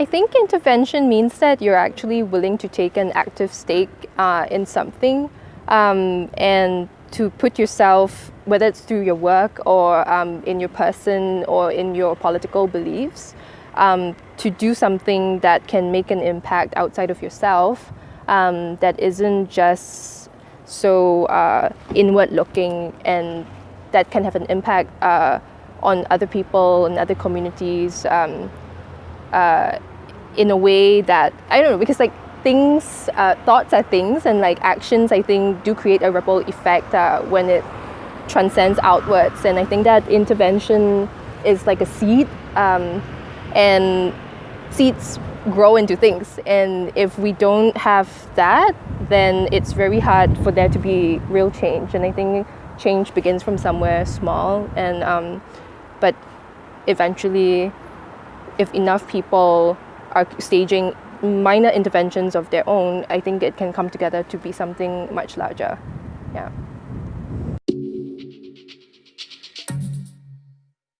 I think intervention means that you're actually willing to take an active stake uh, in something um, and to put yourself, whether it's through your work or um, in your person or in your political beliefs, um, to do something that can make an impact outside of yourself um, that isn't just so uh, inward looking and that can have an impact uh, on other people and other communities um, uh, in a way that I don't know because like things uh, thoughts are things and like actions I think do create a ripple effect uh, when it transcends outwards. And I think that intervention is like a seed um, and seeds grow into things. And if we don't have that then it's very hard for there to be real change. And I think change begins from somewhere small and um, but eventually if enough people are staging minor interventions of their own, I think it can come together to be something much larger. Yeah.